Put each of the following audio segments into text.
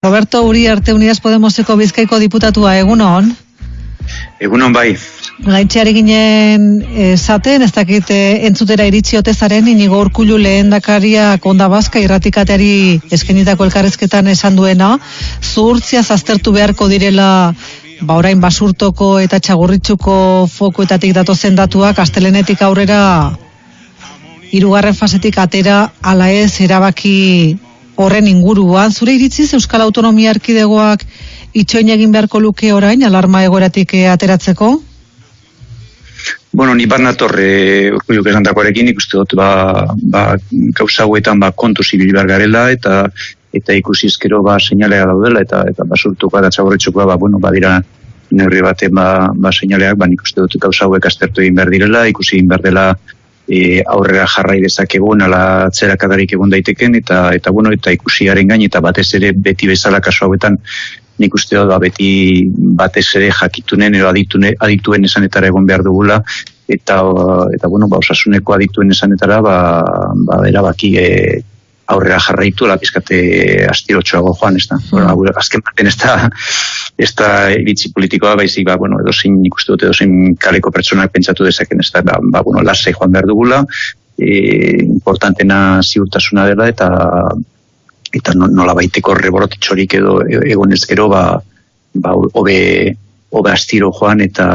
Roberto Uri Arte Unidas Podemoseko Bizkaiko diputatua, egunon? Egunon bai. Gaitxeari ginen esaten, ez dakit eh, entzutera iritsi otezaren, inigo urkulu lehen dakaria konda bazka irratikateari eskenitako elkarrezketan esan duena, zuhurtzia zaztertu beharko direla ba orain basurtoko eta txagurritxuko fokuetatik dato zendatuak, astelenetik aurrera irugarren fasetik atera ala ez erabaki horren inguruan, zure iritziz Euskal Autonomia Erkidegoak itxoin egin beharko luke orain, alarma egoratik eh, ateratzeko? Bueno, ni bat natorre urkulluk esan dakoarekin, ikuste dut, ba, ba, gauza huetan, ba, kontu zibil garela, eta eta ikusi izkero, ba, seinalea daudela, eta eta basurtuko da txaborretxukoa, ba, bueno, ba, dira neurri baten, ba, ba, seinaleak, ba, ikuste dut, gauza hauek astertu egin behar direla, ikusi egin behar dela, e, aurrera jarrai dezakegun ala atzerakadarik egon daiteken eta eta bueno eta ikusiaren gain eta batez ere beti bezala kasu hauetan nik uste dut ba, beti batez ere jakitunen edo aditune, adituen esanetara egon behar dugula eta eta bueno ba osasuneko adituen esanetara ba ba erabaki e, aurrera jarraitu la pizkate astirotxoago joan ez da mm. bueno, azken baten ez da ez da iritzi politikoa baizik ba, bueno, edo zein ikustu dute edo zein kaleko pertsonak pentsatu dezaken ez da ba, ba bueno, lasai joan behar dugula e, importantena ziurtasuna dela eta eta nola baiteko reborotitxorik edo egon ezkero ba, ba, obe, obe astiro joan eta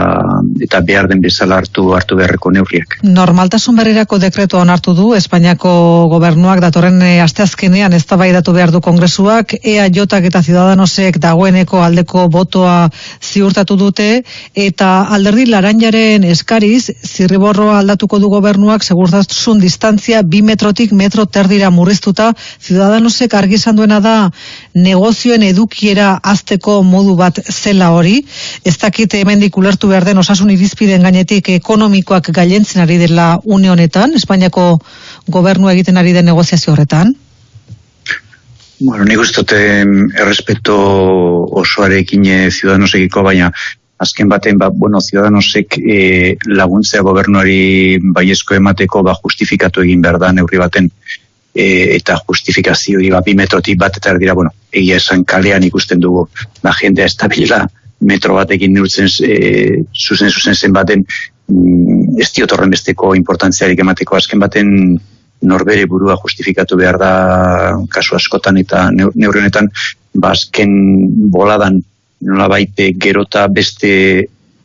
eta behar den bezala hartu hartu beharreko neurriak. Normaltasun berrirako dekretu onartu du Espainiako gobernuak datorren eh, asteazkenean eztabaidatu behar du kongresuak EAJ eta Ciudadanosek dagoeneko aldeko botoa ziurtatu dute eta alderdi laranjaren eskariz zirriborroa aldatuko du gobernuak segurtasun distantzia bi metrotik metro terdira murriztuta Ciudadanosek argi duena da negozioen edukiera azteko modu bat zela hori ez dakit hemendik ulertu behar den osasun irizpideen gainetik ekonomikoak gailentzen ari dela une honetan, Espainiako gobernu egiten ari den negoziazio horretan? Bueno, nik ustote errespeto osoarekin e, ziudadanosekiko, baina azken baten, ba, bueno, ziudadanosek e, laguntzea gobernuari baiezko emateko ba, justifikatu egin behar da neurri baten e, eta justifikazio hori ba, bi metrotik bat eta erdira, bueno, egia esan kalean ikusten dugu, ba, jendea estabila, metro batekin neurtzen e, zuzen zuzen zen baten mm, ez diotorren besteko importantziarik emateko. Azken baten norbere burua justifikatu behar da kasu askotan eta neurri honetan bazken ba, boladan nola baite gerota beste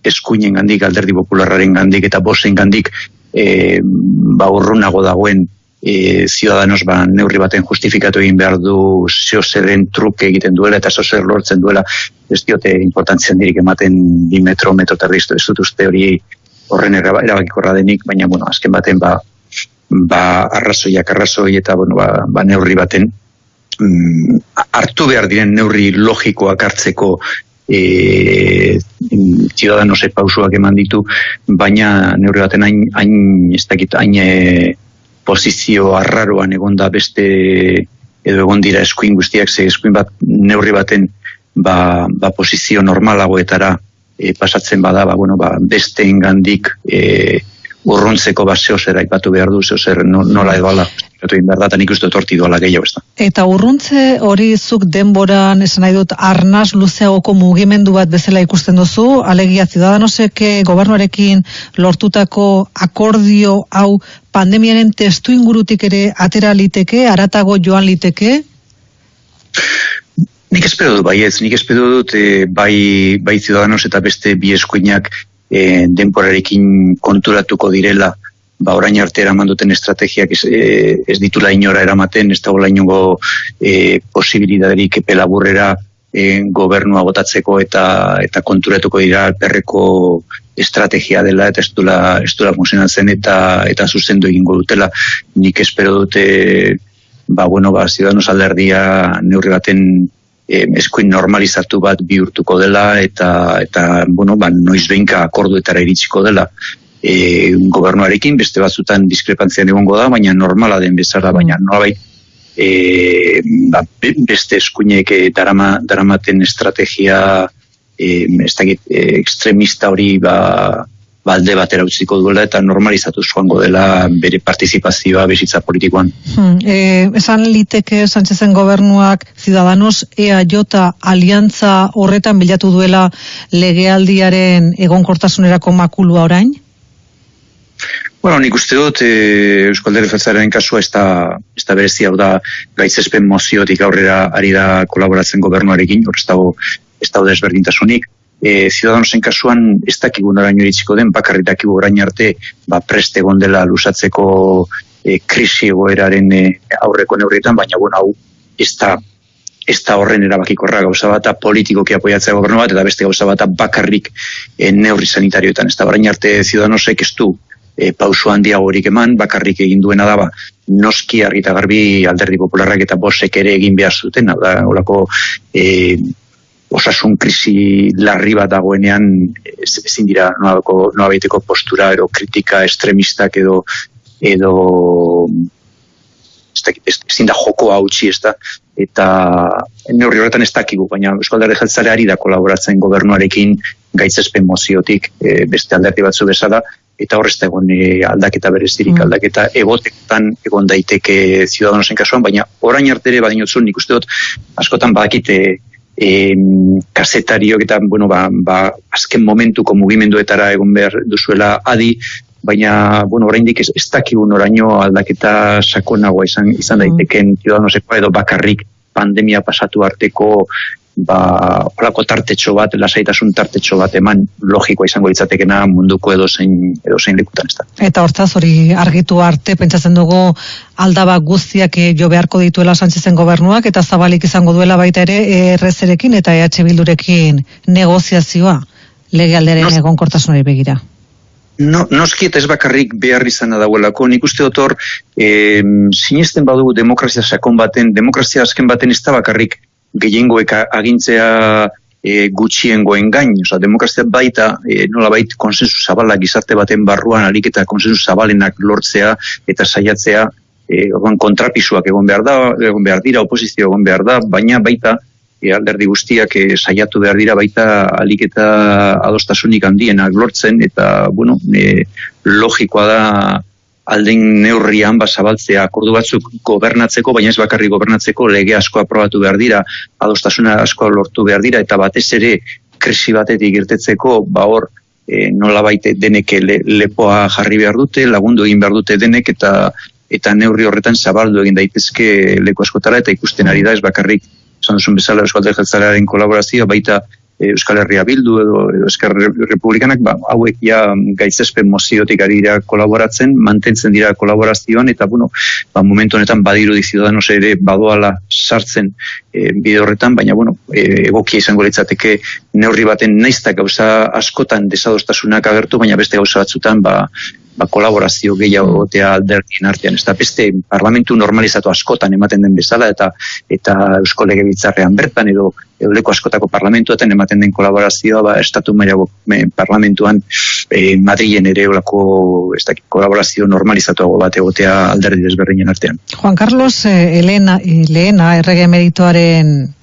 eskuinen gandik, alderdi popularraren gandik eta bosen gandik e, ba urrunago dagoen e, ciudadanos ba, neurri baten justifikatu egin behar du zeo truke egiten duela eta zeo lortzen duela ez diote importantzen dirik ematen bi metro, metro terriztu ez dut uste hori horren erabakikorra denik, baina bueno, azken baten ba, ba arrazoiak arrazoi eta bueno, ba, ba neurri baten mm, hartu behar diren neurri logikoak hartzeko e, ciudadanosek pausuak eman ditu, baina neurri baten hain, hain ez dakit, hain e, posizio arraroan egon da beste edo egon dira eskuin guztiak, ze eskuin bat neurri baten ba, ba posizio normalagoetara e, pasatzen bada, ba, bueno, ba, beste ingandik e, urruntzeko ba zehozera ipatu behar du, zehozera nola edo ala Eta behar da, nik uste torti doala gehiago ez da. Eta urruntze hori zuk denboran, esan nahi dut, arnaz luzeagoko mugimendu bat bezala ikusten duzu, alegia zidadanosek gobernuarekin lortutako akordio hau pandemiaren testu ingurutik ere atera liteke, aratago joan liteke? Nik espero dut, bai ez, nik espero dut, e, bai, bai zidadanos eta beste bi eskuinak e, denporarekin konturatuko direla, ba orain arte eraman duten estrategiak ez, e, ez ditula inora eramaten, ez dagoela inongo e, posibilidaderik epe laburrera e, gobernua botatzeko eta eta konturatuko dira perreko estrategia dela eta ez dula, ez dula funtzionatzen eta eta zuzendu egingo dutela. Nik espero dute ba bueno, ba Ciudadanos alderdia neurri baten e, eskuin normalizatu bat bihurtuko dela eta eta bueno, ba noiz akorduetara iritsiko dela e, gobernuarekin, beste batzutan diskrepantzian egongo da, baina normala den bezala, baina mm. nolabait e, ba, beste eskuinek e, darama, daramaten estrategia e, ez dakit, e, ekstremista hori ba, balde batera utziko duela eta normalizatu joango dela bere partizipazioa bizitza politikoan. Hmm, e, esan liteke Sánchezen gobernuak Ciudadanos EAJ aliantza horretan bilatu duela legealdiaren egonkortasunerako makulua orain? Nik uste dut e, Euskal Dere kasua ez da, ez da berezi hau da gaitzespen moziotik aurrera ari da kolaboratzen gobernuarekin, hor ez dago, ez dago desberdintasunik e, Ciudadanosen kasuan ez dakigu noraino iritsiko den, bakarri dakigu orain arte ba, preste gondela lusatzeko e, krisi egoeraren e, aurreko neurrietan, baina bueno, hau ez da, ez da horren erabakikorra gauza bat politikoki apoiatzea gobernu bat, eta beste gauza bat bakarrik e, neurri sanitarioetan. Ez da orain arte Ciudadanosek ez du e, pausu handiagorik eman, bakarrik egin duena daba, noski argita garbi alderdi popularrak eta bosek ere egin behar zuten, da, olako e, osasun krisi larri bat dagoenean ezin dira noa baiteko postura edo kritika estremistak edo edo ezin da joko hautsi ez da? Eta neurri horretan ez dakigu, baina Euskal Jeltzare ari da kolaboratzen gobernuarekin gaitzespen moziotik e, beste alderdi batzu bezala, eta horrez da egon e, aldaketa berezirik, mm. aldaketa egotetan egon daiteke ziudadanosen kasuan, baina orain artere badinotzun nik uste dut askotan badakite e, kasetariok eta bueno, ba, ba, azken momentuko mugimenduetara egon behar duzuela adi, baina bueno, oraindik ez, ez dakigun oraino aldaketa sakonagoa izan, izan daiteken mm. edo bakarrik pandemia pasatu arteko ba, horako tartetxo bat, lasaitasun tartetxo bat eman logikoa izango litzatekena munduko edo zein, edo zein lekutan ez da. Eta hortaz hori argitu arte, pentsatzen dugu aldaba guztiak eh, jo beharko dituela Sánchezen gobernuak, eta zabalik izango duela baita ere ERZ-erekin eta EH Bildurekin negoziazioa legealderen egon kortasunari begira. No, noski eta ez bakarrik behar izan dauelako, nik uste dut hor, e, sinesten badugu demokrazia sakon baten, demokrazia azken baten ez da bakarrik gehiengoek agintzea e, gutxiengoen gain, oza, demokrazia baita e, nola bait konsensu zabala gizarte baten barruan alik eta konsensu zabalenak lortzea eta saiatzea e, kontrapisuak egon behar da, egon behar dira, oposizio egon behar da, baina baita e, alderdi guztiak e, saiatu behar dira baita alik eta adostasunik handienak lortzen eta bueno, e, logikoa da alden neurrian basabaltzea akordu batzuk gobernatzeko, baina ez bakarri gobernatzeko lege asko aprobatu behar dira, adostasuna asko lortu behar dira, eta batez ere krisi batetik irtetzeko, ba hor, e, nola baite denek lepoa jarri behar dute, lagundu egin behar dute denek, eta eta neurri horretan zabaldu egin daitezke leku askotara, eta ikusten ari da, ez bakarrik, zan duzun bezala Euskalde Jeltzalearen kolaborazioa, baita Euskal Herria Bildu edo, Euskal Republikanak ba, hauek ja gaitzespen moziotik ari dira kolaboratzen, mantentzen dira kolaborazioan eta bueno, ba, momentu honetan badiru diziodanos ere badoala sartzen e, bide horretan, baina bueno, e, egokia izango litzateke neurri baten naiztak gauza askotan desadostasunak agertu, baina beste gauza batzutan ba, ba, kolaborazio gehiago gotea alderdien artean. Ez da beste parlamentu normalizatu askotan ematen den bezala eta eta eusko lege bertan edo euleko askotako parlamentuetan ematen den kolaborazioa ba, estatu maiago parlamentuan e, Madrilen ere eulako ez kolaborazio normalizatuago bat egotea alderdi desberdinen artean. Juan Carlos eh, Elena, Elena errege merituaren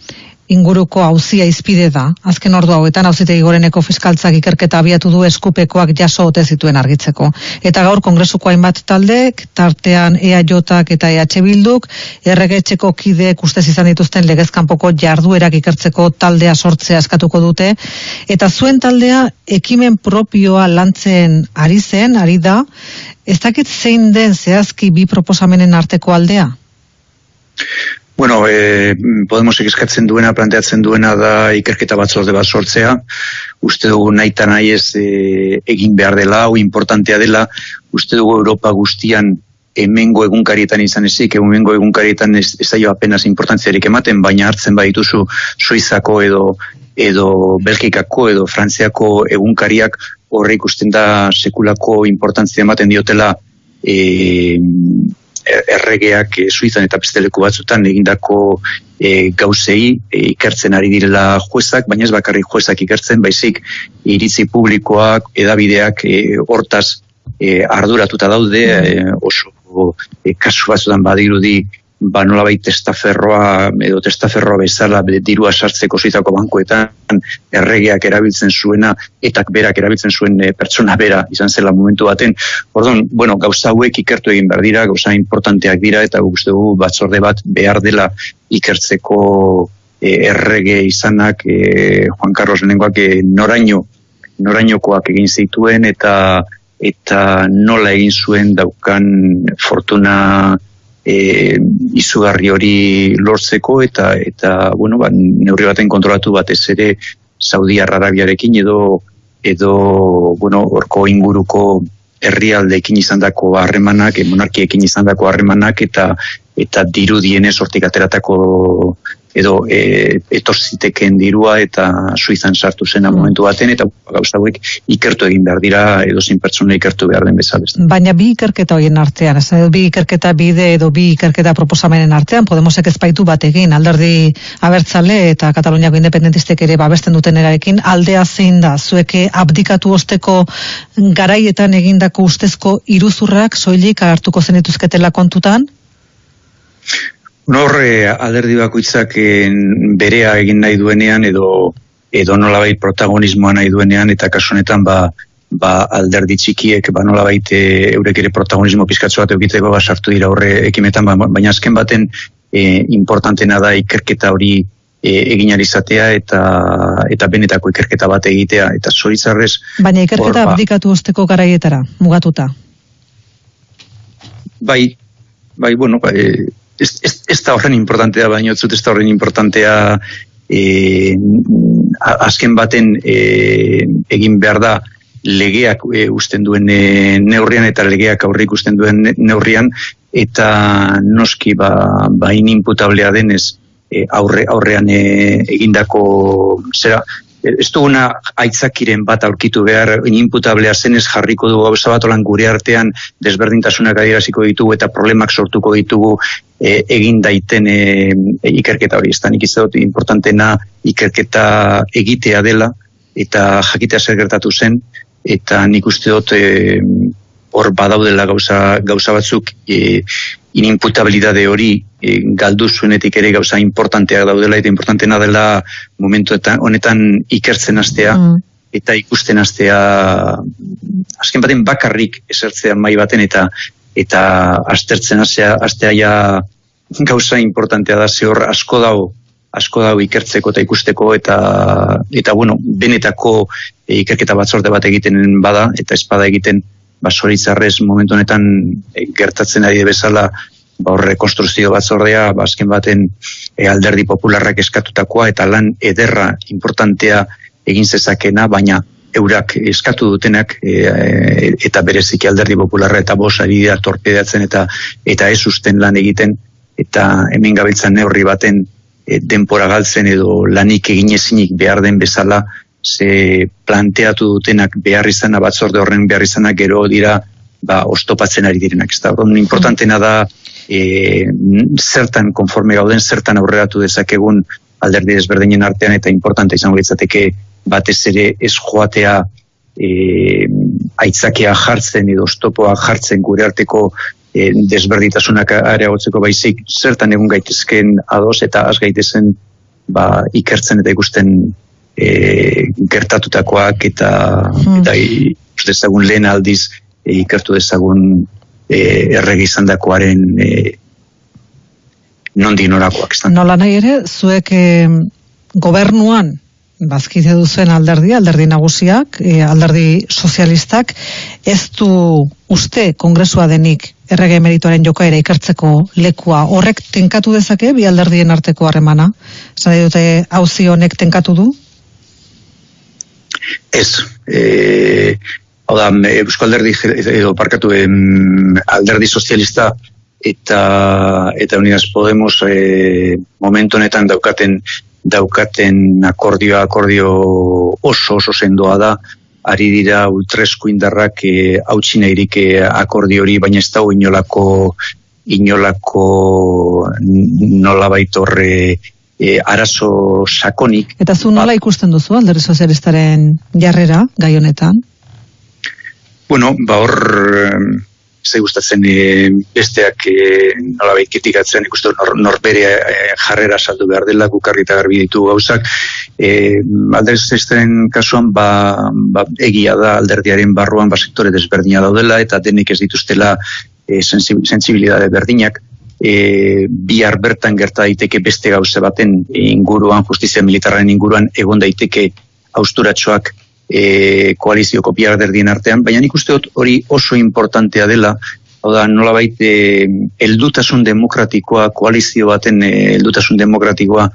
inguruko hauzia izpide da. Azken ordu hauetan hauzitegi goreneko fiskaltzak ikerketa abiatu du eskupekoak jaso ote zituen argitzeko. Eta gaur kongresuko hainbat taldek, tartean EAJak eta EH Bilduk, erregetxeko kideek ustez izan dituzten legezkanpoko jarduerak ikertzeko taldea sortzea eskatuko dute. Eta zuen taldea ekimen propioa lantzen ari zen, ari da, ez dakit zein den zehazki bi proposamenen arteko aldea? Bueno, e, Podemos eskatzen duena, planteatzen duena da ikerketa batzorde bat sortzea. Uste dugu nahi eta nahi ez e, egin behar dela, hau importantea dela. Uste dugu Europa guztian emengo egunkarietan izan ezik, emengo egunkarietan ez, ez aio apenas importantziarik ematen, baina hartzen badituzu Suizako edo edo Belgikako edo Frantziako egunkariak horrek usten da sekulako importantzia ematen diotela e, erregeak e, Suizan eta besteleku batzutan egindako e, gauzei e, ikertzen ari direla juezak, baina ez bakarri juezak ikertzen, baizik iritzi publikoak, edabideak e, hortaz e, arduratuta daude, e, oso e, kasu batzutan badirudi ba nolabait testaferroa edo testaferroa bezala dirua sartzeko zitako bankuetan erregeak erabiltzen zuena eta berak erabiltzen zuen e, pertsona bera izan zela momentu baten. Orduan, bueno, gauza hauek ikertu egin behar dira, gauza importanteak dira eta guzti dugu batzorde bat behar dela ikertzeko e, errege izanak e, Juan Carlos Lehenengoak e, noraino norainokoak egin zituen eta eta nola egin zuen daukan fortuna e, izugarri hori lortzeko eta eta bueno ba neurri baten kontrolatu batez ere Saudi Arabiarekin edo edo bueno horko inguruko herrialdeekin izandako harremanak, monarkiekin izandako harremanak eta eta dirudienez hortik ateratako edo e, etorziteken dirua eta suizan sartu zena mm. momentu baten eta gauza hauek ikertu egin behar dira edo zin pertsona ikertu behar den bezala. Baina bi ikerketa horien artean, ez bi ikerketa bide edo bi ikerketa proposamenen artean, Podemosek ezpaitu bat egin, alderdi abertzale eta Kataluniako independentistek ere babesten duten erarekin, aldea zein da, zueke abdikatu osteko garaietan egindako ustezko iruzurrak soilik hartuko zenituzketela kontutan? Norre alderdi bakoitzak berea egin nahi duenean edo edo nolabait protagonismoa nahi duenean eta kasu honetan ba, ba alderdi txikiek ba nolabait e, eurek ere protagonismo pizkatzu bat egiteko ba sartu dira horre ekimetan ba, baina azken baten e, importantena da ikerketa hori e, egin izatea eta eta benetako ikerketa bat egitea. Eta zoritzarrez baina ikerketa ba, abdikatu osteko garaietara mugatuta. Bai bai bueno bai, ez, ez, ez da horren importantea, baina ez ez da horren importantea e, azken baten e, egin behar da legeak e, usten duen e, neurrian eta legeak aurrik usten duen neurrian eta noski ba, ba inimputablea denez e, aurre, aurrean e, egindako zera, ez duguna aitzakiren bat aurkitu behar inimputablea zenez jarriko dugu gauza bat olan gure artean desberdintasunak adieraziko ditugu eta problemak sortuko ditugu e, egin daiten e, ikerketa hori. Ez da nik izadot importantena ikerketa egitea dela eta jakitea zer gertatu zen eta nik uste dut e, hor badaudela gauza, gauza batzuk e, inimputabilidade hori e, galdu zuenetik ere gauza importanteak daudela eta importantena dela momentu eta honetan ikertzen astea mm. eta ikusten astea azken baten bakarrik esertzea mai baten eta eta astertzen astea, astea ja gauza importantea da ze hor asko dago asko dago ikertzeko eta ikusteko eta eta bueno, benetako ikerketa batzorde bat egiten bada eta espada egiten basoritzarrez momentu honetan e, gertatzen ari bezala ba horre konstruzio batzordea bazken ba, baten e, alderdi popularrak eskatutakoa eta lan ederra importantea egin zezakena baina eurak eskatu dutenak e, e, eta bereziki alderdi popularra eta bos ari da torpedatzen eta eta ez usten lan egiten eta hemen gabiltzan neurri baten e, denpora galtzen edo lanik egin ezinik behar den bezala ze planteatu dutenak behar izana batzorde horren behar izana gero dira ba, ostopatzen ari direnak. Ez da, importantena da e, zertan konforme gauden, zertan aurreratu dezakegun alderdi desberdinen artean eta importante izango ditzateke batez ere ez joatea e, aitzakea jartzen edo ostopoa jartzen gure arteko e, desberditasunak areagotzeko baizik zertan egun gaitezken ados eta az gaitezen ba, ikertzen eta ikusten e, gertatutakoak eta hmm. eta dezagun lehen aldiz e, ikertu dezagun e, erregi izan dakoaren e, nondi norakoak. Nola nahi ere, zuek e, gobernuan bazkide duzen alderdi, alderdi nagusiak, e, alderdi sozialistak, ez du uste kongresua denik errege emerituaren jokaera ikertzeko lekua horrek tenkatu dezake bi alderdien arteko harremana? Zan dute hauzi honek tenkatu du? Ez. E, hau da, Euskal Alderdi edo parkatu em, alderdi sozialista eta eta Unidas Podemos e, momentu honetan daukaten daukaten akordioa akordio oso oso sendoa da ari dira ultresku indarrak e, hautsina irik e, akordio hori baina ez dago inolako inolako nola baitorre e, arazo sakonik. Eta zu nola ba- ikusten duzu alderri sozialistaren jarrera gai honetan? Bueno, ba hor zai gustatzen e, besteak e, nolabait kritikatzen ikusten nor, norbere e, jarrera saldu behar dela gukarri eta garbi ditu gauzak e, alderdi kasuan ba, ba, egia da alderdiaren barruan ba, sektore desberdina daudela eta denek ez dituztela e, sensibilidade berdinak e, bihar bertan gerta daiteke beste gauze baten inguruan, justizia militarren inguruan egon daiteke austuratxoak e, koalizioko bihar derdien artean, baina nik uste hori oso importantea dela, hau da, nola baite, eldutasun demokratikoa, koalizio baten e, eldutasun demokratikoa,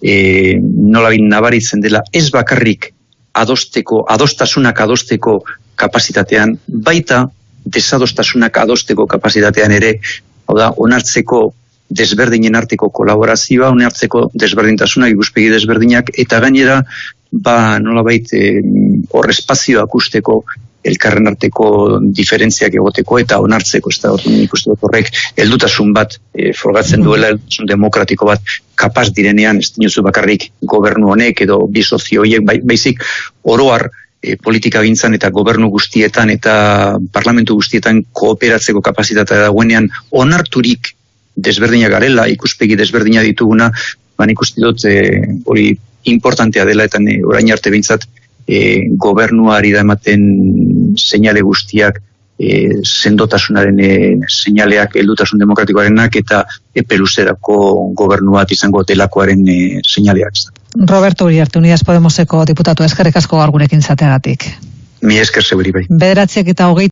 e, nola nabaritzen dela, ez bakarrik adosteko, adostasunak adosteko kapasitatean, baita desadostasunak adosteko kapasitatean ere, hau da, onartzeko desberdinen arteko kolaborazioa, onartzeko desberdintasunak, ikuspegi desberdinak, eta gainera, ba nola hor espazioa akusteko elkarren arteko diferentziak egoteko eta onartzeko, ez da, nik uste horrek, eldutasun bat e, forgatzen duela, eldutasun demokratiko bat kapaz direnean, ez dinuzu bakarrik gobernu honek edo bi sozioiek, bai, baizik oroar e, politika gintzan eta gobernu guztietan eta parlamentu guztietan kooperatzeko kapazitatea dagoenean onarturik desberdina garela, ikuspegi desberdina dituguna, ba nik uste dut e, hori importantea dela eta ne, orain arte bintzat e, gobernuari da ematen seinale guztiak e, sendotasunaren e, seinaleak heldutasun demokratikoarenak eta epeluzerako gobernu bat izango delakoaren e, seinaleak. Roberto Uriarte, Unidas Podemoseko diputatu eskerrik asko argurekin zateagatik. Mi esker zeberi bai. Bederatziak eta hogei